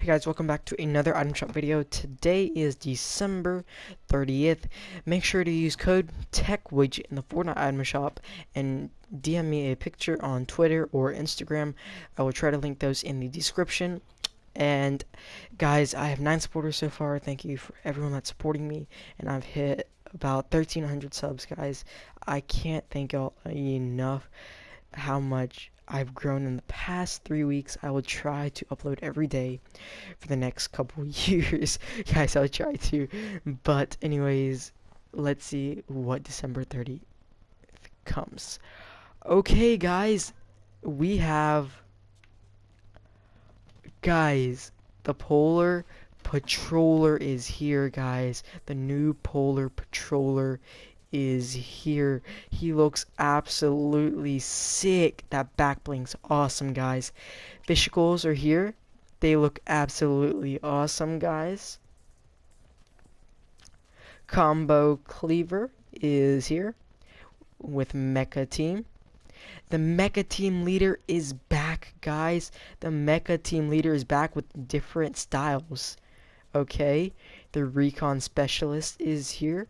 Hey guys, welcome back to another item shop video. Today is December 30th. Make sure to use code TechWidget in the Fortnite item shop and DM me a picture on Twitter or Instagram. I will try to link those in the description. And guys, I have nine supporters so far. Thank you for everyone that's supporting me. And I've hit about 1300 subs, guys. I can't thank y'all enough how much I've grown in the past three weeks. I will try to upload every day for the next couple years. Guys, I'll try to. But anyways, let's see what December 30th comes. Okay, guys, we have guys, the Polar Patroller is here, guys. The new Polar Patroller is here. He looks absolutely sick. That back bling's awesome, guys. Fishicles are here. They look absolutely awesome, guys. Combo Cleaver is here with Mecha Team. The Mecha Team leader is back, guys. The Mecha Team leader is back with different styles. Okay, the Recon Specialist is here.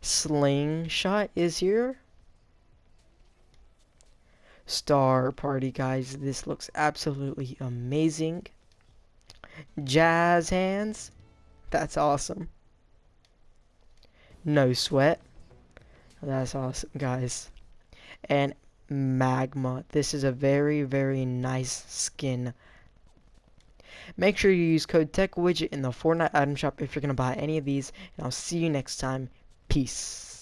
Slingshot is here. Star Party, guys. This looks absolutely amazing. Jazz Hands. That's awesome. No Sweat. That's awesome, guys. And Magma. This is a very, very nice skin. Make sure you use code TechWidget in the Fortnite item shop if you're going to buy any of these. And I'll see you next time. Peace.